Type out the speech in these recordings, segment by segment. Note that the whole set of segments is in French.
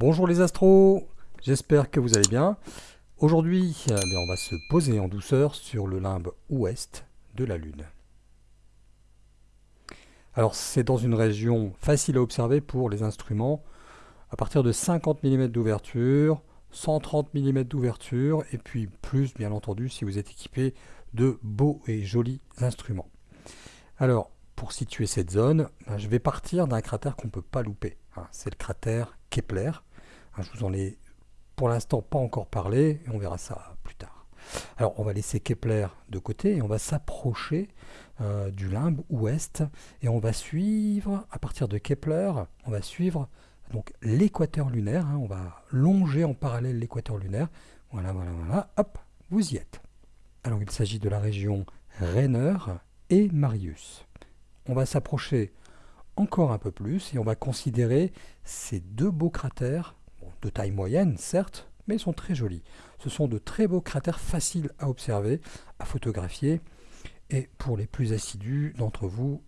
Bonjour les astros, j'espère que vous allez bien. Aujourd'hui, eh on va se poser en douceur sur le limbe ouest de la Lune. Alors c'est dans une région facile à observer pour les instruments, à partir de 50 mm d'ouverture, 130 mm d'ouverture, et puis plus bien entendu si vous êtes équipé de beaux et jolis instruments. Alors, pour situer cette zone, ben, je vais partir d'un cratère qu'on ne peut pas louper. Hein. C'est le cratère Kepler. Hein, je vous en ai pour l'instant pas encore parlé, et on verra ça plus tard. Alors on va laisser Kepler de côté et on va s'approcher euh, du limbe ouest et on va suivre, à partir de Kepler, on va suivre donc l'équateur lunaire, hein. on va longer en parallèle l'équateur lunaire. Voilà, voilà, voilà, hop, vous y êtes. Alors il s'agit de la région Rainer et Marius. On va s'approcher encore un peu plus et on va considérer ces deux beaux cratères, de taille moyenne certes, mais ils sont très jolis. Ce sont de très beaux cratères faciles à observer, à photographier et pour les plus assidus d'entre vous,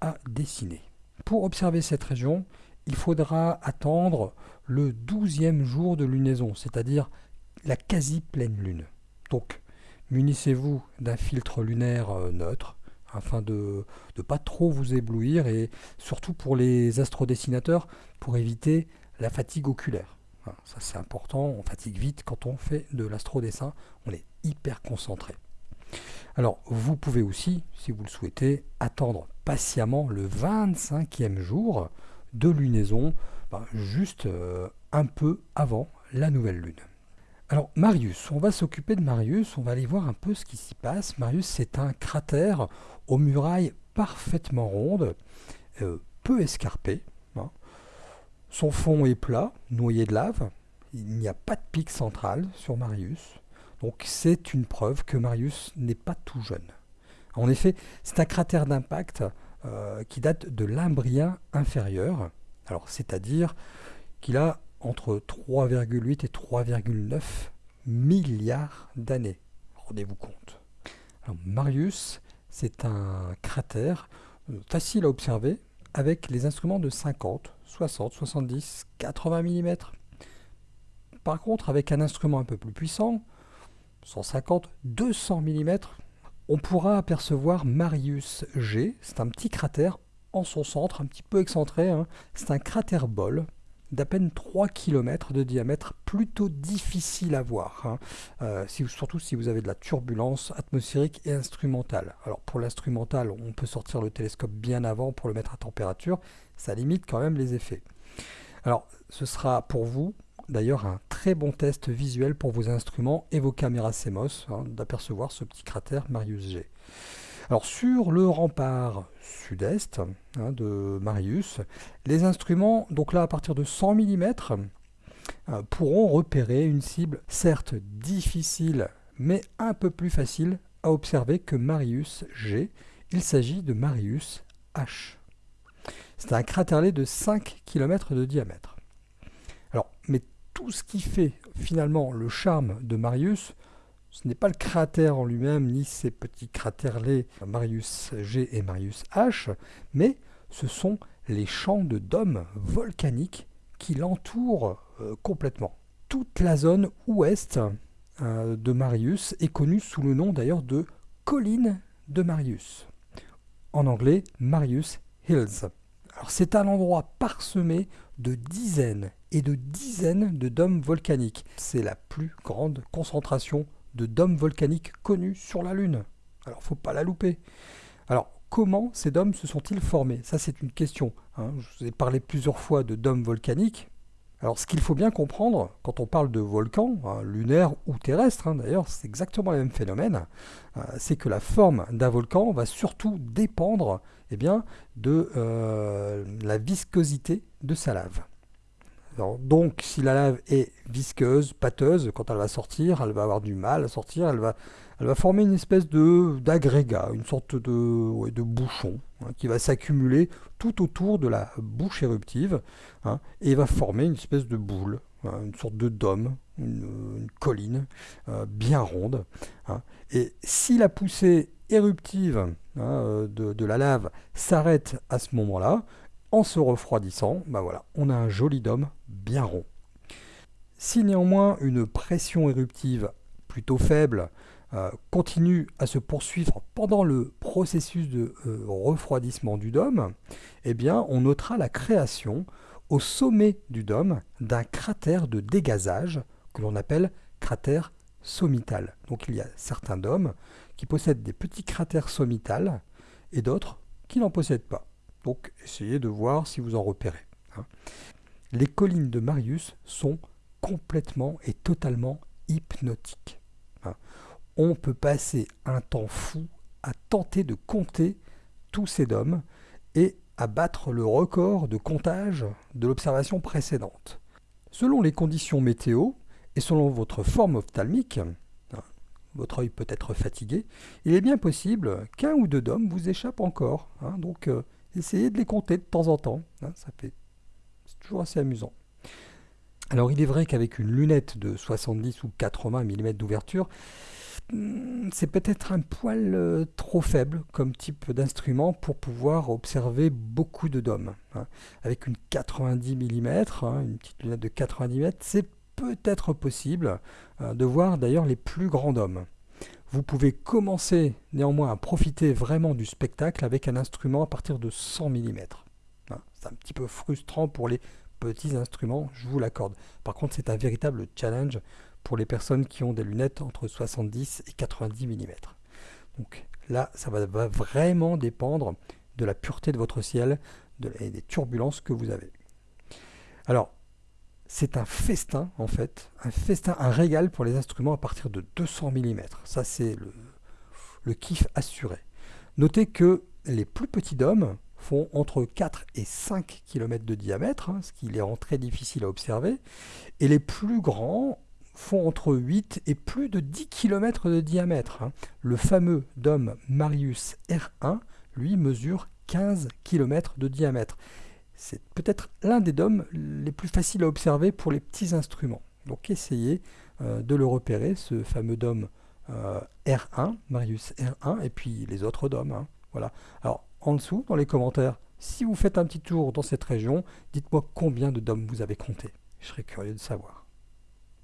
à dessiner. Pour observer cette région, il faudra attendre le douzième jour de lunaison, c'est-à-dire la quasi-pleine lune. Donc munissez-vous d'un filtre lunaire euh, neutre afin de ne pas trop vous éblouir et surtout pour les astrodessinateurs pour éviter la fatigue oculaire. Ça c'est important, on fatigue vite quand on fait de l'astrodessin, on est hyper concentré. Alors vous pouvez aussi, si vous le souhaitez, attendre patiemment le 25e jour de lunaison, ben, juste euh, un peu avant la nouvelle lune. Alors Marius, on va s'occuper de Marius, on va aller voir un peu ce qui s'y passe. Marius c'est un cratère aux murailles parfaitement rondes, euh, peu escarpées. Son fond est plat, noyé de lave. Il n'y a pas de pic central sur Marius. Donc c'est une preuve que Marius n'est pas tout jeune. En effet, c'est un cratère d'impact euh, qui date de l'Imbrien inférieur. Alors c'est-à-dire qu'il a entre 3,8 et 3,9 milliards d'années. Rendez-vous compte. Marius, c'est un cratère euh, facile à observer avec les instruments de 50, 60, 70, 80 mm. Par contre, avec un instrument un peu plus puissant, 150, 200 mm, on pourra apercevoir Marius G. C'est un petit cratère en son centre, un petit peu excentré. Hein. C'est un cratère bol d'à peine 3 km de diamètre, plutôt difficile à voir, hein. euh, surtout si vous avez de la turbulence atmosphérique et instrumentale. Alors pour l'instrumental, on peut sortir le télescope bien avant pour le mettre à température, ça limite quand même les effets. Alors ce sera pour vous d'ailleurs un très bon test visuel pour vos instruments et vos caméras CMOS hein, d'apercevoir ce petit cratère Marius G. Sur le rempart sud-est hein, de Marius, les instruments, donc là à partir de 100 mm, euh, pourront repérer une cible certes difficile mais un peu plus facile à observer que Marius G. Il s'agit de Marius H. C'est un craterlet de 5 km de diamètre. Alors, mais tout ce qui fait finalement le charme de Marius, ce n'est pas le cratère en lui-même, ni ces petits cratèrlets Marius G et Marius H, mais ce sont les champs de dômes volcaniques qui l'entourent euh, complètement. Toute la zone ouest euh, de Marius est connue sous le nom d'ailleurs de colline de Marius. En anglais, Marius Hills. c'est un endroit parsemé de dizaines et de dizaines de dômes volcaniques. C'est la plus grande concentration de dômes volcaniques connus sur la Lune. Alors, faut pas la louper. Alors, comment ces dômes se sont-ils formés? Ça, c'est une question. Hein. Je vous ai parlé plusieurs fois de dômes volcaniques. Alors, ce qu'il faut bien comprendre, quand on parle de volcans, hein, lunaires ou terrestres, hein, d'ailleurs, c'est exactement le même phénomène, euh, c'est que la forme d'un volcan va surtout dépendre eh bien, de euh, la viscosité de sa lave donc, si la lave est visqueuse, pâteuse, quand elle va sortir, elle va avoir du mal à sortir, elle va, elle va former une espèce d'agrégat, une sorte de, de bouchon hein, qui va s'accumuler tout autour de la bouche éruptive hein, et va former une espèce de boule, hein, une sorte de dôme, une, colline euh, bien ronde. Et si la poussée éruptive de, de la lave s'arrête à ce moment-là, en se refroidissant, bah voilà, on a un joli dôme bien rond. Si néanmoins une pression éruptive plutôt faible euh, continue à se poursuivre pendant le processus de euh, refroidissement du dôme, eh bien on notera la création au sommet du dôme d'un cratère de dégazage que l'on appelle cratère sommital. Donc il y a certains dômes qui possèdent des petits cratères sommitales et d'autres qui n'en possèdent pas. Donc essayez de voir si vous en repérez. Hein. Les collines de Marius sont complètement et totalement hypnotiques. Hein. On peut passer un temps fou à tenter de compter tous ces dômes et à battre le record de comptage de l'observation précédente. Selon les conditions météo et selon votre forme ophtalmique, hein, votre œil peut être fatigué, il est bien possible qu'un ou deux dômes vous échappent encore. donc euh, essayez de les compter de temps en temps. ça fait toujours assez amusant. Alors il est vrai qu'avec une lunette de 70 ou 80 mm d'ouverture, hmm, c'est peut-être un poil euh, trop faible comme type d'instrument pour pouvoir observer beaucoup de dômes. Hein. Avec une 90 mm, hein, une petite lunette de 90 mm, c'est peut-être possible euh, de voir d'ailleurs les plus grands dômes. Vous pouvez commencer néanmoins à profiter vraiment du spectacle avec un instrument à partir de 100 mm. Hein, c'est un petit peu frustrant pour les petits instruments, je vous l'accorde. Par contre, c'est un véritable challenge pour les personnes qui ont des lunettes entre 70 et 90 mm. Donc là, ça va, vraiment dépendre de la pureté de votre ciel et des turbulences que vous avez. Alors, c'est un festin en fait, un festin, un régal pour les instruments à partir de 200 mm. Ça, c'est le, le kiff assuré. Notez que les plus petits dômes, font entre 4 et 5 km de diamètre, hein, ce qui les rend très difficiles à observer, et les plus grands font entre 8 et plus de 10 km de diamètre. Hein. Le fameux dôme Marius R1, lui, mesure 15 km de diamètre. C'est peut-être l'un des dômes les plus faciles à observer pour les petits instruments. Donc essayez euh, de le repérer, ce fameux dôme euh, R1, Marius R1, et puis les autres dômes. Hein. Voilà. Alors, en dessous, dans les commentaires, si vous faites un petit tour dans cette région, dites-moi combien de dômes vous avez compté. Je serais curieux de savoir.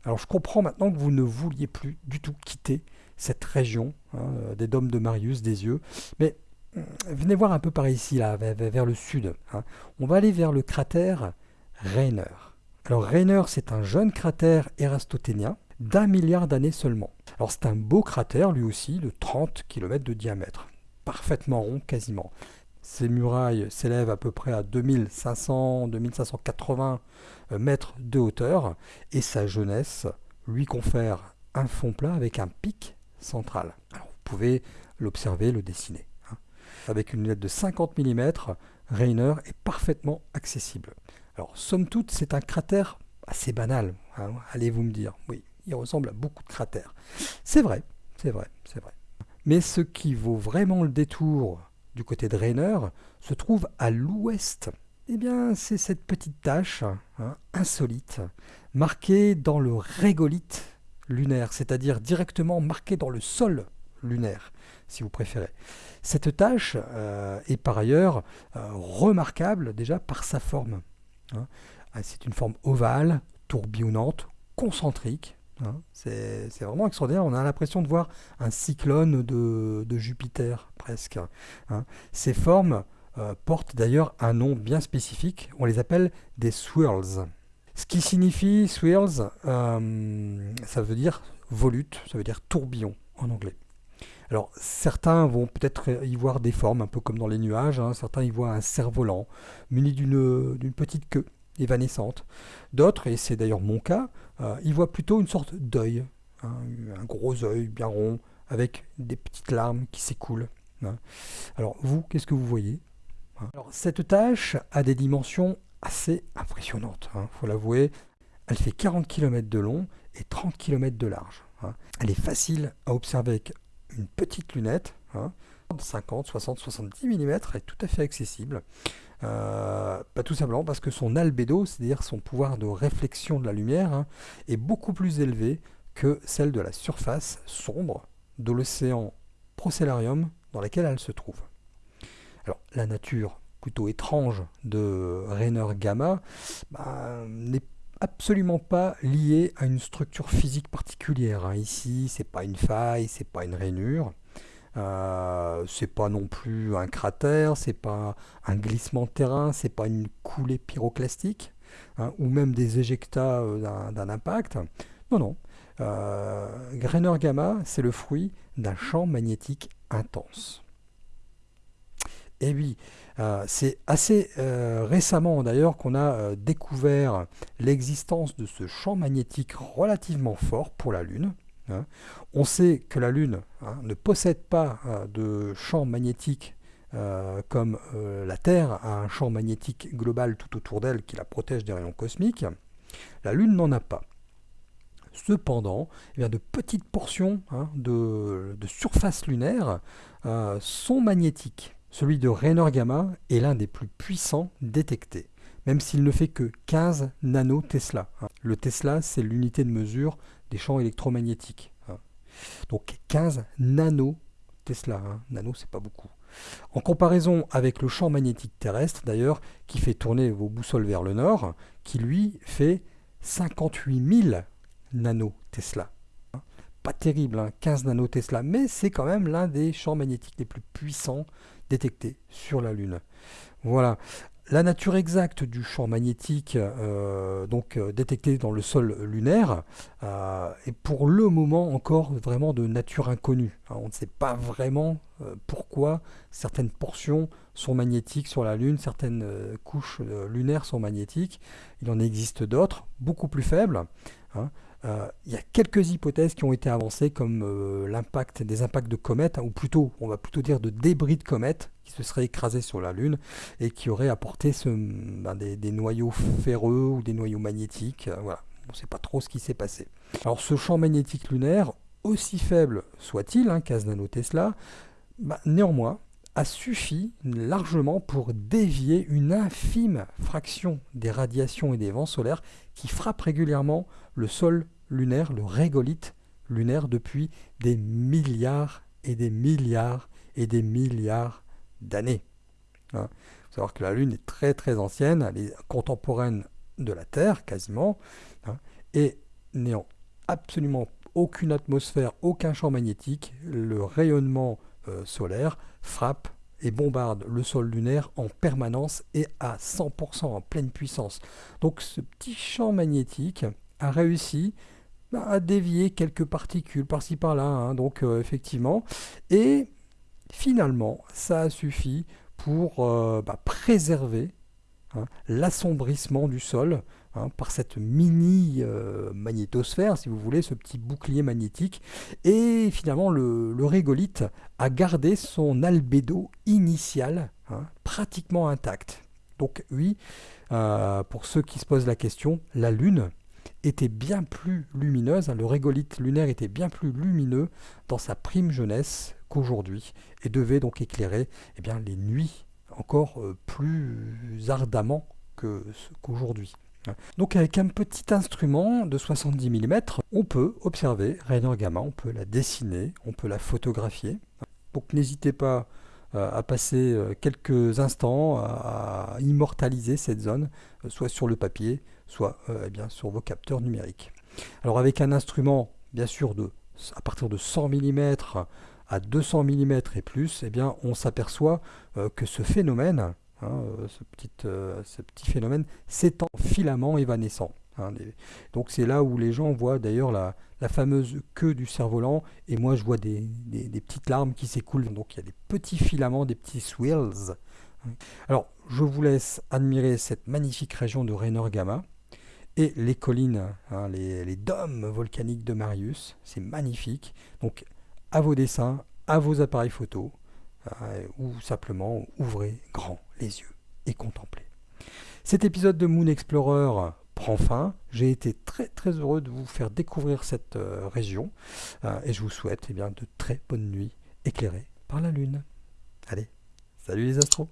Alors je comprends maintenant que vous ne vouliez plus du tout quitter cette région hein, euh, des dômes de Marius, des yeux, mais euh, venez voir un peu par ici, là, vers, le sud. Hein. On va aller vers le cratère Rainer. Alors Rainer, c'est un jeune cratère érastoténien d'un milliard d'années seulement. Alors c'est un beau cratère, lui aussi, de 30 km de diamètre parfaitement rond quasiment. Ces murailles s'élèvent à peu près à 2500-2580 euh, mètres de hauteur et sa jeunesse lui confère un fond plat avec un pic central. Vous pouvez l'observer, le dessiner. Hein. Avec une lunette de 50 mm, Rainer est parfaitement accessible. Alors, somme toute, c'est un cratère assez banal, hein, allez-vous me dire. Oui, il ressemble à beaucoup de cratères. C'est vrai, c'est vrai, c'est vrai. Mais ce qui vaut vraiment le détour du côté de Rainer se trouve à l'ouest. Eh bien, c'est cette petite tache hein, insolite, marquée dans le régolithe lunaire, c'est-à-dire directement marquée dans le sol lunaire, si vous préférez. Cette tache euh, est par ailleurs euh, remarquable déjà par sa forme. Hein. C'est une forme ovale, tourbillonnante, concentrique, Hein, c'est vraiment extraordinaire. On a l'impression de voir un cyclone de, Jupiter, presque. Hein. Ces formes euh, portent d'ailleurs un nom bien spécifique. On les appelle des swirls. Ce qui signifie swirls, euh, ça veut dire volute, ça veut dire tourbillon en anglais. Alors certains vont peut-être y voir des formes, un peu comme dans les nuages, hein. certains y voient un cerf-volant muni d'une petite queue évanescente. D'autres, et c'est d'ailleurs mon cas, euh, ils voient plutôt une sorte d'œil, hein, un gros œil bien rond, avec des petites larmes qui s'écoulent. Hein. Alors vous, qu'est-ce que vous voyez? Hein? Cette tâche a des dimensions assez impressionnantes, il faut l'avouer. Elle fait 40 km de long et 30 km de large. Elle est facile à observer avec une petite lunette, 50, 60, 70 mm, est tout à fait accessible. Euh, pas tout simplement parce que son albédo, c'est-à-dire son pouvoir de réflexion de la lumière, hein, est beaucoup plus élevé que celle de la surface sombre de l'océan Procellarium dans laquelle elle se trouve. Alors, la nature plutôt étrange de Rainer Gamma bah, n'est absolument pas lié à une structure physique particulière. Hein. Ici, c'est pas une faille, c'est pas une rainure. Euh, c'est pas non plus un cratère, c'est pas un glissement de terrain, c'est pas une coulée pyroclastique, hein, ou même des éjectats euh, d'un impact. Non, non. Euh, Gamma, c'est le fruit d'un champ magnétique intense. Et oui, euh, c'est assez récemment d'ailleurs qu'on a découvert l'existence de ce champ magnétique relativement fort pour la Lune. Hein. On sait que la Lune hein, ne possède pas de champ magnétique comme la Terre a un champ magnétique global tout autour d'elle qui la protège des rayons cosmiques. La Lune n'en a pas. Cependant, eh de petites portions hein, de, surface lunaire sont magnétiques. Celui de Raynor Gamma est l'un des plus puissants détectés, même s'il ne fait que 15 nanotesla. Hein. Le Tesla, c'est l'unité de mesure des champs électromagnétiques. Hein. Donc 15 nanotesla. Hein. Nano, c'est pas beaucoup. En comparaison avec le champ magnétique terrestre, d'ailleurs, qui fait tourner vos boussoles vers le nord, qui lui fait 58 000 nanotesla pas terrible, 15 nanotesla, mais c'est quand même l'un des champs magnétiques les plus puissants détectés sur la Lune. Voilà. La nature exacte du champ magnétique euh, donc euh, détecté dans le sol lunaire euh, est pour le moment encore vraiment de nature inconnue. Hein, on ne sait pas vraiment pourquoi certaines portions sont magnétiques sur la Lune, certaines couches lunaires sont magnétiques. Il en existe d'autres, beaucoup plus faibles. Hein. Euh, il y a quelques hypothèses qui ont été avancées comme euh, l'impact des impacts de comètes, ou plutôt, on va plutôt dire de débris de comètes qui se seraient écrasés sur la Lune et qui auraient apporté ben, des, noyaux ferreux ou des noyaux magnétiques. Euh, voilà, on ne sait pas trop ce qui s'est passé. Alors ce champ magnétique lunaire, aussi faible soit-il, hein, 15 nanotesla, ben, néanmoins, a suffi largement pour dévier une infime fraction des radiations et des vents solaires qui frappent régulièrement le sol lunaire, le régolithe lunaire, depuis des milliards et des milliards et des milliards d'années. Il hein. faut savoir que la Lune est très très ancienne, elle est contemporaine de la Terre quasiment, hein, et n'ayant absolument aucune atmosphère, aucun champ magnétique, le rayonnement euh, solaire frappe et bombarde le sol lunaire en permanence et à 100% en pleine puissance. Donc ce petit champ magnétique a réussi bah, à dévier quelques particules par-ci par-là, hein. donc euh, effectivement, et finalement ça a suffi pour euh, bah, préserver hein, l'assombrissement du sol Hein, par cette mini euh, magnétosphère, si vous voulez, ce petit bouclier magnétique. Et finalement, le, régolithe a gardé son albédo initial hein, pratiquement intact. Donc oui, euh, pour ceux qui se posent la question, la Lune était bien plus lumineuse, le régolithe lunaire était bien plus lumineux dans sa prime jeunesse qu'aujourd'hui, et devait donc éclairer eh bien, les nuits encore euh, plus ardemment qu'aujourd'hui. Donc avec un petit instrument de 70 mm, on peut observer Rainer Gamma, on peut la dessiner, on peut la photographier. Donc n'hésitez pas euh, à passer euh, quelques instants à immortaliser cette zone, soit sur le papier, soit eh sur vos capteurs numériques. Alors avec un instrument, bien sûr, de, à partir de 100 mm à 200 mm et plus, eh bien, on s'aperçoit que ce phénomène, Hein, euh, ce, petit, euh, ce, petit, phénomène, c'est en filament évanescent. Hein, donc c'est là où les gens voient d'ailleurs la, fameuse queue du cerf-volant, et moi je vois des, petites larmes qui s'écoulent. Donc il y a des petits filaments, des petits swirls. Hein. Alors je vous laisse admirer cette magnifique région de Raynor Gamma et les collines, les, les, dômes volcaniques de Marius. C'est magnifique. Donc à vos dessins, à vos appareils photo. Euh, ou simplement ouvrez grand les yeux et contemplez. Cet épisode de Moon Explorer prend fin. J'ai été très très heureux de vous faire découvrir cette euh, région euh, et je vous souhaite eh bien, de très bonnes nuits éclairées par la Lune. Allez, salut les astros